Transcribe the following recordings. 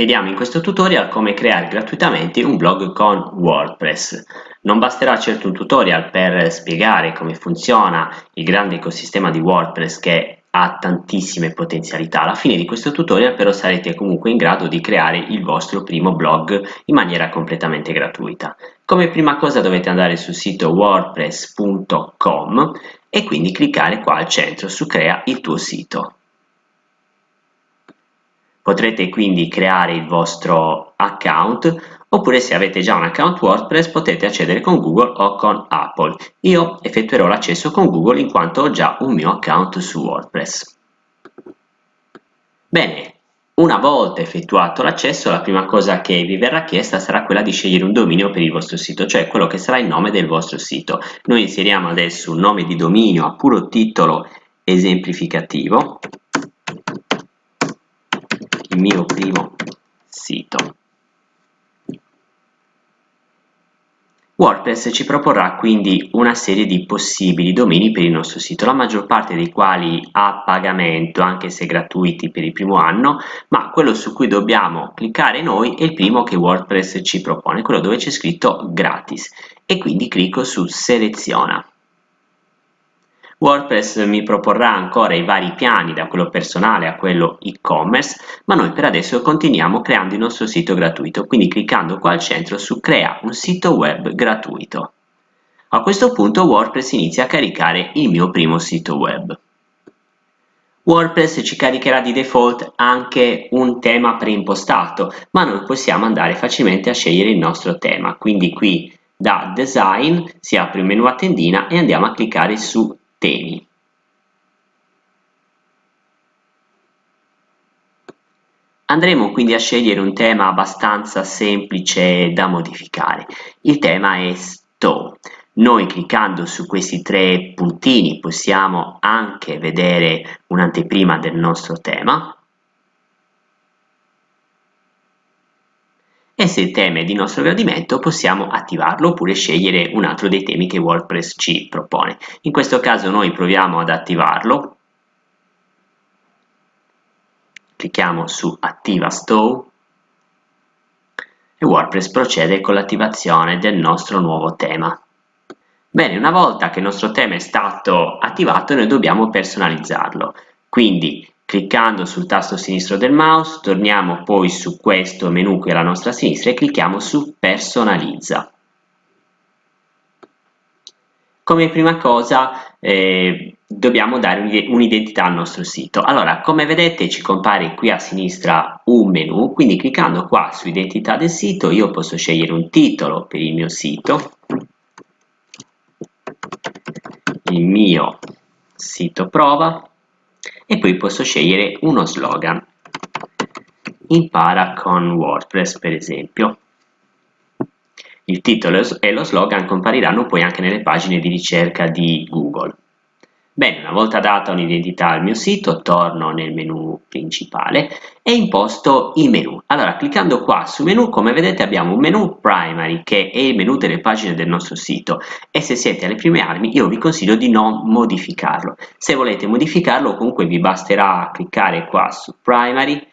Vediamo in questo tutorial come creare gratuitamente un blog con WordPress. Non basterà certo un tutorial per spiegare come funziona il grande ecosistema di WordPress che ha tantissime potenzialità. Alla fine di questo tutorial però sarete comunque in grado di creare il vostro primo blog in maniera completamente gratuita. Come prima cosa dovete andare sul sito wordpress.com e quindi cliccare qua al centro su crea il tuo sito. Potrete quindi creare il vostro account oppure se avete già un account WordPress potete accedere con Google o con Apple. Io effettuerò l'accesso con Google in quanto ho già un mio account su WordPress. Bene, una volta effettuato l'accesso la prima cosa che vi verrà chiesta sarà quella di scegliere un dominio per il vostro sito, cioè quello che sarà il nome del vostro sito. Noi inseriamo adesso un nome di dominio a puro titolo esemplificativo mio primo sito. WordPress ci proporrà quindi una serie di possibili domini per il nostro sito, la maggior parte dei quali a pagamento, anche se gratuiti per il primo anno, ma quello su cui dobbiamo cliccare noi è il primo che WordPress ci propone, quello dove c'è scritto gratis e quindi clicco su seleziona. WordPress mi proporrà ancora i vari piani da quello personale a quello e-commerce, ma noi per adesso continuiamo creando il nostro sito gratuito, quindi cliccando qua al centro su crea un sito web gratuito. A questo punto WordPress inizia a caricare il mio primo sito web. WordPress ci caricherà di default anche un tema preimpostato, ma noi possiamo andare facilmente a scegliere il nostro tema, quindi qui da Design si apre il menu a tendina e andiamo a cliccare su temi. Andremo quindi a scegliere un tema abbastanza semplice da modificare. Il tema è Stow. Noi cliccando su questi tre puntini possiamo anche vedere un'anteprima del nostro tema e se il tema è di nostro gradimento possiamo attivarlo oppure scegliere un altro dei temi che WordPress ci propone. In questo caso noi proviamo ad attivarlo, clicchiamo su attiva stow e WordPress procede con l'attivazione del nostro nuovo tema. Bene, una volta che il nostro tema è stato attivato noi dobbiamo personalizzarlo, quindi Cliccando sul tasto sinistro del mouse torniamo poi su questo menu qui alla nostra sinistra e clicchiamo su personalizza. Come prima cosa eh, dobbiamo dare un'identità al nostro sito. Allora, come vedete ci compare qui a sinistra un menu, quindi cliccando qua su identità del sito io posso scegliere un titolo per il mio sito, il mio sito prova, e poi posso scegliere uno slogan. Impara con WordPress per esempio. Il titolo e lo slogan compariranno poi anche nelle pagine di ricerca di Google Bene, una volta data un'identità al mio sito, torno nel menu principale e imposto i menu. Allora, cliccando qua su menu, come vedete abbiamo un menu primary che è il menu delle pagine del nostro sito e se siete alle prime armi io vi consiglio di non modificarlo. Se volete modificarlo comunque vi basterà cliccare qua su primary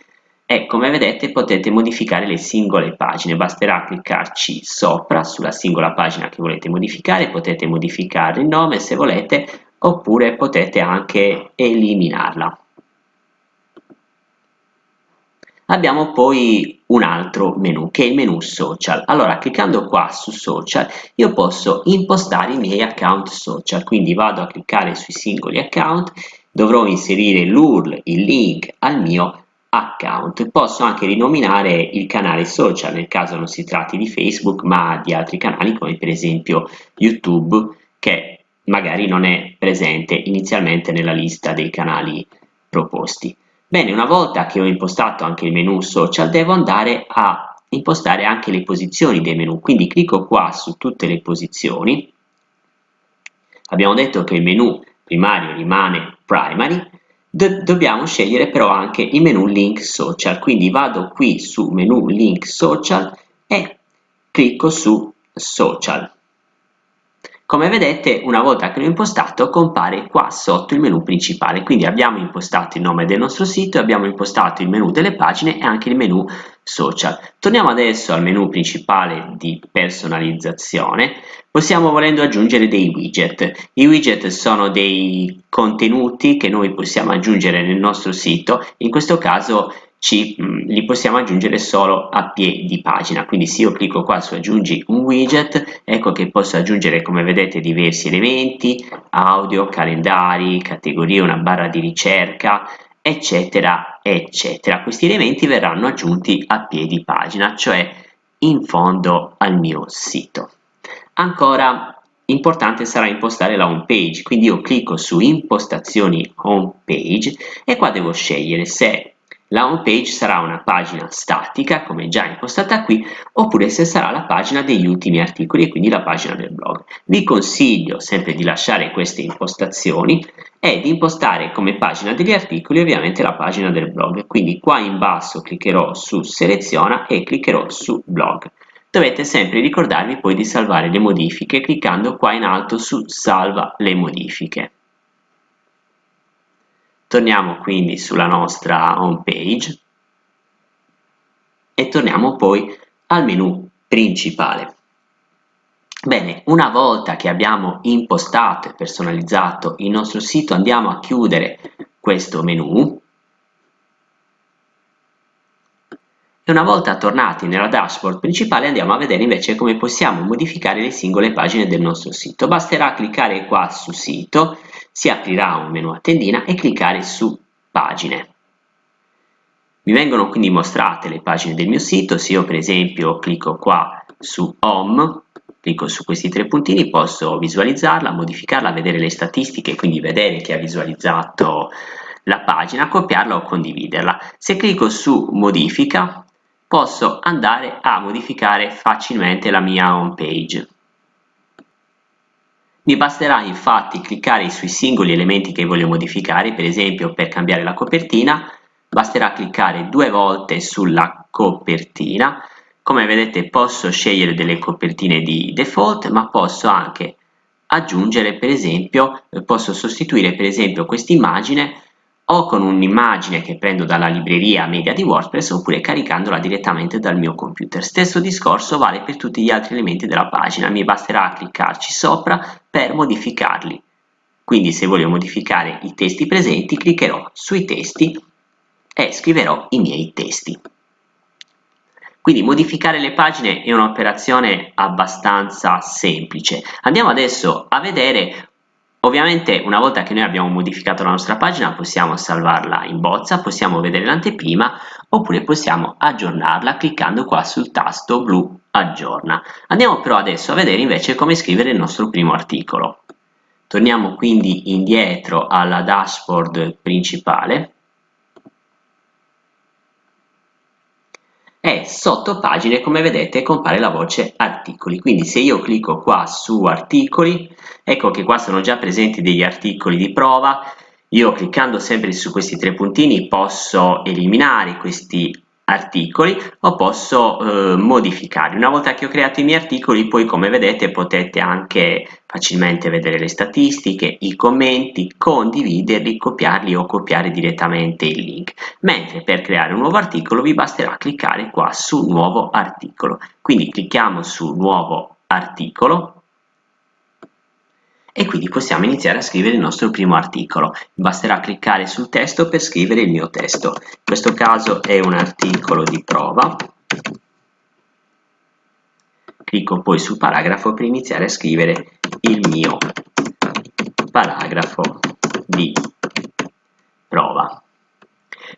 e come vedete potete modificare le singole pagine, basterà cliccarci sopra sulla singola pagina che volete modificare, potete modificare il nome se volete oppure potete anche eliminarla. Abbiamo poi un altro menu che è il menu social. Allora cliccando qua su social io posso impostare i miei account social, quindi vado a cliccare sui singoli account, dovrò inserire l'URL, il link al mio account. Posso anche rinominare il canale social nel caso non si tratti di Facebook ma di altri canali come per esempio YouTube che magari non è presente inizialmente nella lista dei canali proposti. Bene, una volta che ho impostato anche il menu social, devo andare a impostare anche le posizioni dei menu, quindi clicco qua su tutte le posizioni. Abbiamo detto che il menu primario rimane primary, Do dobbiamo scegliere però anche il menu link social, quindi vado qui su menu link social e clicco su social. Come vedete, una volta che l'ho impostato, compare qua sotto il menu principale. Quindi abbiamo impostato il nome del nostro sito, abbiamo impostato il menu delle pagine e anche il menu social. Torniamo adesso al menu principale di personalizzazione. Possiamo volendo aggiungere dei widget. I widget sono dei contenuti che noi possiamo aggiungere nel nostro sito. In questo caso ci, mh, mm, li possiamo aggiungere solo a piedi pagina. Quindi se io clicco qua su aggiungi un widget ecco che posso aggiungere come vedete diversi elementi audio calendari categorie una barra di ricerca eccetera eccetera. Questi elementi verranno aggiunti a piedi pagina cioè in fondo al mio sito. Ancora importante sarà impostare la home page. Quindi io clicco su impostazioni home page e qua devo scegliere se la home page sarà una pagina statica, come già impostata qui, oppure se sarà la pagina degli ultimi articoli e quindi la pagina del blog. Vi consiglio sempre di lasciare queste impostazioni e di impostare come pagina degli articoli ovviamente la pagina del blog. Quindi qua in basso cliccherò su seleziona e cliccherò su blog. Dovete sempre ricordarvi poi di salvare le modifiche cliccando qua in alto su salva le modifiche. Torniamo quindi sulla nostra home page e torniamo poi al menu principale. Bene, una volta che abbiamo impostato e personalizzato il nostro sito andiamo a chiudere questo menu e una volta tornati nella dashboard principale andiamo a vedere invece come possiamo modificare le singole pagine del nostro sito. Basterà cliccare qua su sito si aprirà un menu a tendina e cliccare su pagine. Mi vengono quindi mostrate le pagine del mio sito, se io per esempio clicco qua su home, clicco su questi tre puntini, posso visualizzarla, modificarla, vedere le statistiche, quindi vedere chi ha visualizzato la pagina, copiarla o condividerla. Se clicco su modifica, posso andare a modificare facilmente la mia home page. Mi basterà infatti cliccare sui singoli elementi che voglio modificare, per esempio per cambiare la copertina, basterà cliccare due volte sulla copertina. Come vedete posso scegliere delle copertine di default, ma posso anche aggiungere per esempio, posso sostituire per esempio questa immagine o con un'immagine che prendo dalla libreria media di WordPress oppure caricandola direttamente dal mio computer. Stesso discorso vale per tutti gli altri elementi della pagina, mi basterà cliccarci sopra per modificarli. Quindi se voglio modificare i testi presenti cliccherò sui testi e scriverò i miei testi. Quindi modificare le pagine è un'operazione abbastanza semplice. Andiamo adesso a vedere Ovviamente una volta che noi abbiamo modificato la nostra pagina possiamo salvarla in bozza, possiamo vedere l'anteprima oppure possiamo aggiornarla cliccando qua sul tasto blu aggiorna. Andiamo però adesso a vedere invece come scrivere il nostro primo articolo. Torniamo quindi indietro alla dashboard principale e sotto pagine come vedete compare la voce articoli. Quindi se io clicco qua su articoli ecco che qua sono già presenti degli articoli di prova. Io cliccando sempre su questi tre puntini posso eliminare questi articoli o posso eh, modificarli. Una volta che ho creato i miei articoli poi come vedete potete anche facilmente vedere le statistiche, i commenti, condividerli, copiarli o copiare direttamente il link. Mentre per creare un nuovo articolo vi basterà cliccare qua su nuovo articolo. Quindi clicchiamo su nuovo articolo e quindi possiamo iniziare a scrivere il nostro primo articolo. Basterà cliccare sul testo per scrivere il mio testo. In questo caso è un articolo di prova. Clicco poi sul paragrafo per iniziare a scrivere il mio paragrafo di prova.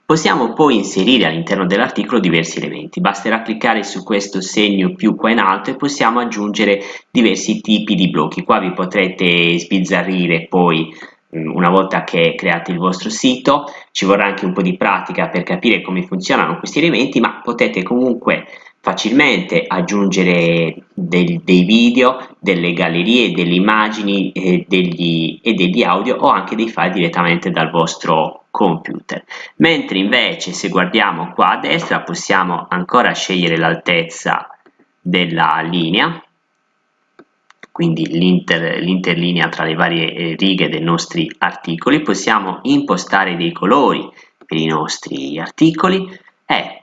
Possiamo poi inserire all'interno dell'articolo diversi elementi, basterà cliccare su questo segno più qua in alto e possiamo aggiungere diversi tipi di blocchi. Qua vi potrete sbizzarrire poi mm, una volta che create il vostro sito, ci vorrà anche un po' di pratica per capire come funzionano questi elementi, ma potete comunque facilmente aggiungere del, dei video, delle gallerie, delle immagini eh, degli, e degli audio o anche dei file direttamente dal vostro computer. Mentre invece se guardiamo qua a destra possiamo ancora scegliere l'altezza della linea quindi l'interlinea tra le varie eh, righe dei nostri articoli, possiamo impostare dei colori per i nostri articoli e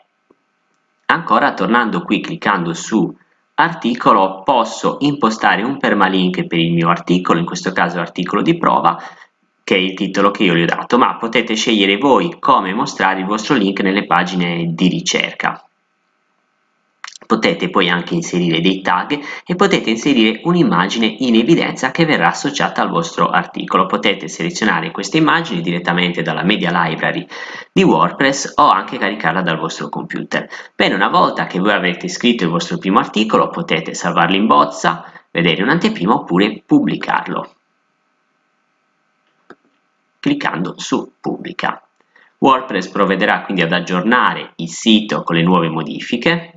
ancora tornando qui cliccando su articolo posso impostare un permalink per il mio articolo, in questo caso articolo di prova, che è il titolo che io gli ho dato, ma potete scegliere voi come mostrare il vostro link nelle pagine di ricerca. Potete poi anche inserire dei tag e potete inserire un'immagine in evidenza che verrà associata al vostro articolo. Potete selezionare queste immagini direttamente dalla Media Library di WordPress o anche caricarla dal vostro computer. Bene, una volta che voi avrete scritto il vostro primo articolo potete salvarlo in bozza, vedere un'anteprima oppure pubblicarlo cliccando su pubblica. WordPress provvederà quindi ad aggiornare il sito con le nuove modifiche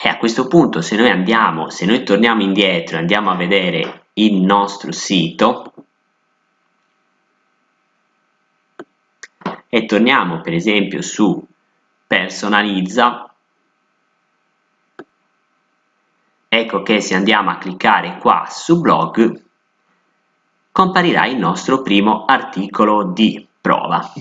E a questo punto se noi andiamo, se noi torniamo indietro e andiamo a vedere il nostro sito e torniamo per esempio su personalizza, ecco che se andiamo a cliccare qua su blog comparirà il nostro primo articolo di prova.